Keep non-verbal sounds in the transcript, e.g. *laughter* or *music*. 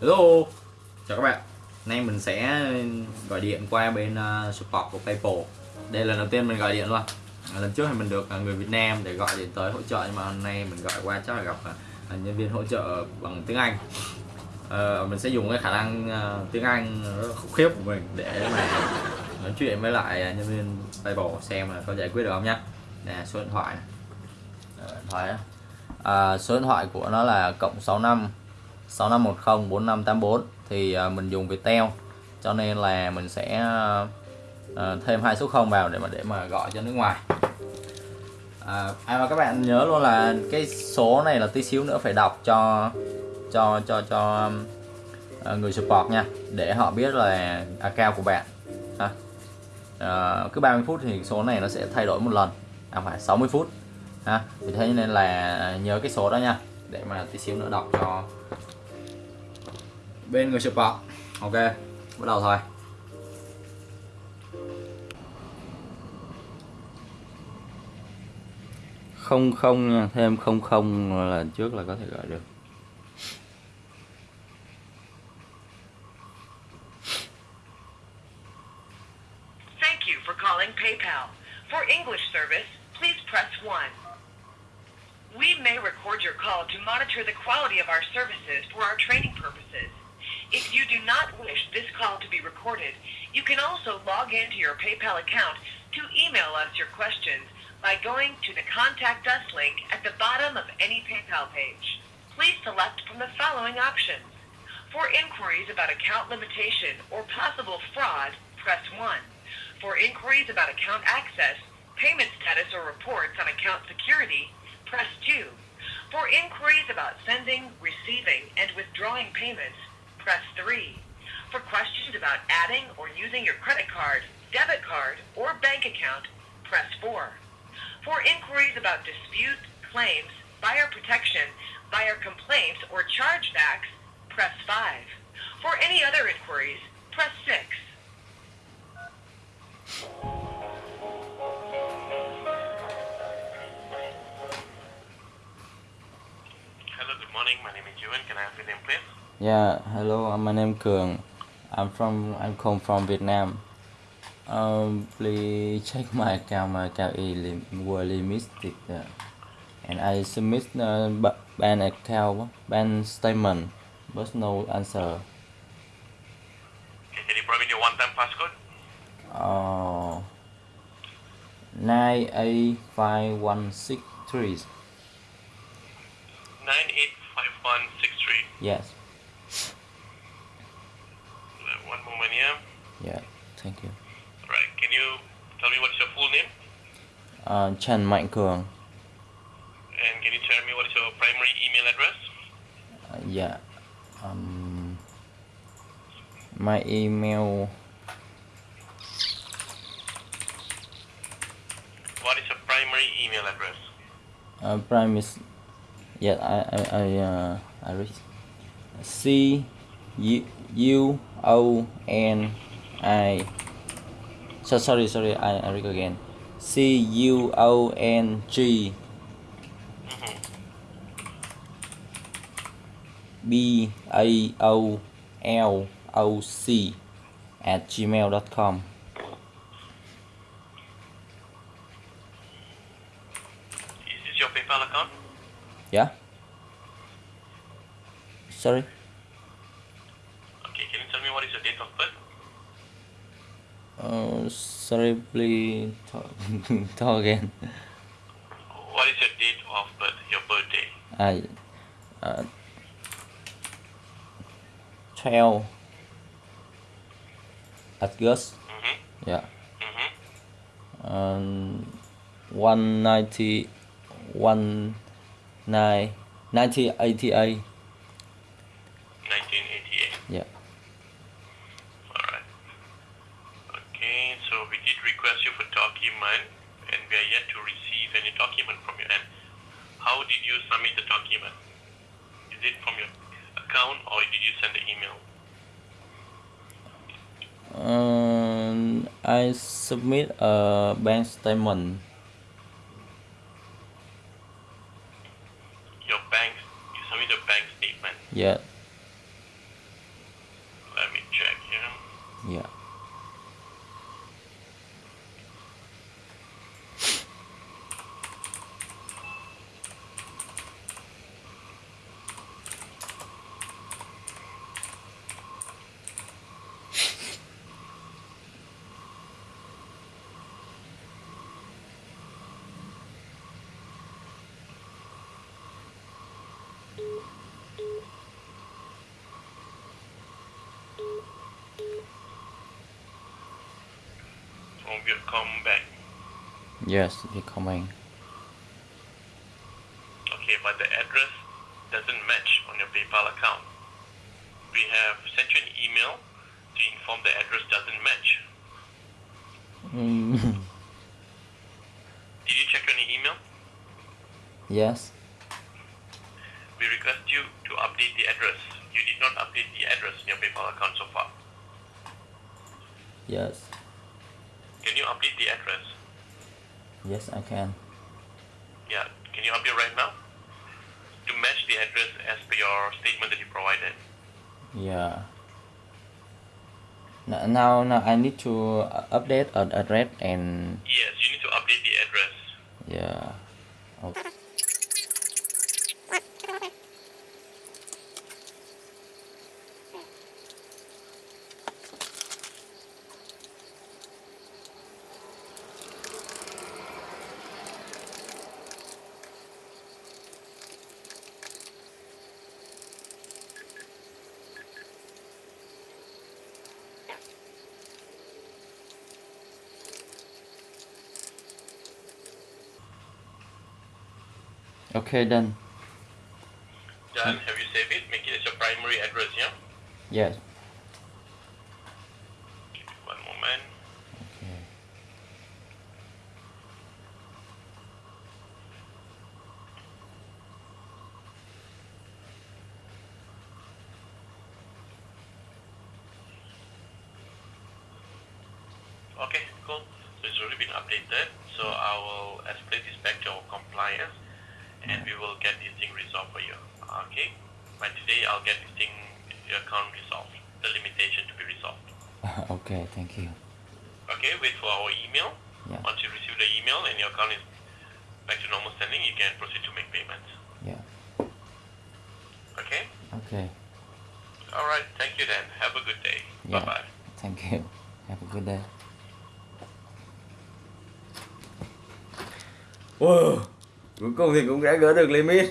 Hello. Chào các bạn. Nay mình sẽ gọi điện qua bên uh, support của Paypal. Đây là lần đầu tiên mình gọi điện luôn. À, lần trước thì mình được uh, người Việt Nam để gọi điện tới hỗ trợ Nhưng mà hôm nay mình gọi qua chắc là gặp uh, nhân viên hỗ trợ bằng tiếng Anh. Uh, Mình sẽ dùng cái khả năng uh, tiếng Anh rất khủng khiếp của mình để mà nói chuyện với lại nhân viên Paypal xem là có giải quyết được không nhá. Nè số điện thoại này. điện thoại à, số điện thoại của nó là cộng 65 6510 4584 thì à, mình dùng Viettel. Cho nên là mình sẽ à, thêm hai số 0 vào để mà để mà gọi cho nước ngoài. À, à và các bạn nhớ luôn là cái số này là tí xíu nữa phải đọc cho cho cho cho à, người support nha để họ biết là account của bạn ha. Uh, cứ 30 phút thì số này nó sẽ thay đổi một lần à phải 60 phút ha. Vì thế nên là nhớ cái số đó nha để mà tí xíu nữa đọc cho bên người support ok bắt đầu thôi không không nha thêm không không là trước là có thể gọi được Thank you for calling PayPal. For English service, please press 1. We may record your call to monitor the quality of our services for our training purposes. If you do not wish this call to be recorded, you can also log into your PayPal account to email us your questions by going to the Contact Us link at the bottom of any PayPal page. Please select from the following options. For inquiries about account limitation or possible fraud, press 1. For inquiries about account access, payment status or reports on account security, press 2. For inquiries about sending, receiving, and withdrawing payments, press 3. For questions about adding or using your credit card, debit card, or bank account, press 4. For inquiries about dispute, claims, buyer protection, buyer complaints, or chargebacks, press 5. For any other inquiries, press 6. Hello, good morning. My name is Ewan. Can I have your name, please? Yeah, hello, my name Cường. I'm from I'm come from Vietnam. Um, please check my account. My account is lim- were limited, uh, and I submit uh, ba- ban account, ban statement, but no answer. Can you provide your one-time passcode? Uh, nine eight five one six three. 985163. Yes. Tell me what's your full name? Uh, Trần Mạnh Cường. And can you tell me what is your primary email address? Uh, yeah. Um, my email. What is your primary email address? Uh, prime is. Yeah, I I I uh I read. C U O N I. So sorry sorry I I read again. C U O N G Mm-hmm. B A O L O C at gmail.com. Is this your PayPal account? Yeah. Sorry. Okay. Can you tell me what is your date of birth? Uh, sorry, please talk, *laughs* talk again. What is your date of birth? Your birthday? I, uh, 12 August, Mm-hmm. yeah, Mm-hmm. um, 190, 19, 1988, 1988. yeah. Alright. Okay, so we did request you for document and we are yet to receive any document from your end. How did you submit the document? Is it from your account or did you send the email? Um, I submit a bank statement. Your bank, you submit a bank statement. Yeah. Yeah. We'll come back. Yes, we're coming. Okay, but the address doesn't match on your PayPal account. We have sent you an email to inform the address doesn't match. Mm, *laughs* Did you check on your email? yes. We request you to update the address. You did not update the address in your PayPal account so far. Yes. Can you update the address? Yes, I can. Yeah, can you update right now? To match the address as per your statement that you provided. Yeah. Now, now I need to uh, update an address and Yes, you need to update the address. yeah. Okay, done. Done. Have you saved it? Make it as your primary address, yeah? Yes. One moment. Okay. Okay, cool. So it's already been updated. So I will escalate this back to our compliance and we will get this thing resolved for you. Okay? By today I'll get this thing your account resolved. The limitation to be resolved. *laughs* okay, thank you. Okay, wait for our email. Yeah. Once you receive the email and your account is back to normal standing, you can proceed to make payments. Yeah. Okay? Okay. Alright, thank you then. Have a good day. Yeah. Bye bye. Thank you. Have a good day. Wow. Cuối cùng thì cũng đã gỡ được limit.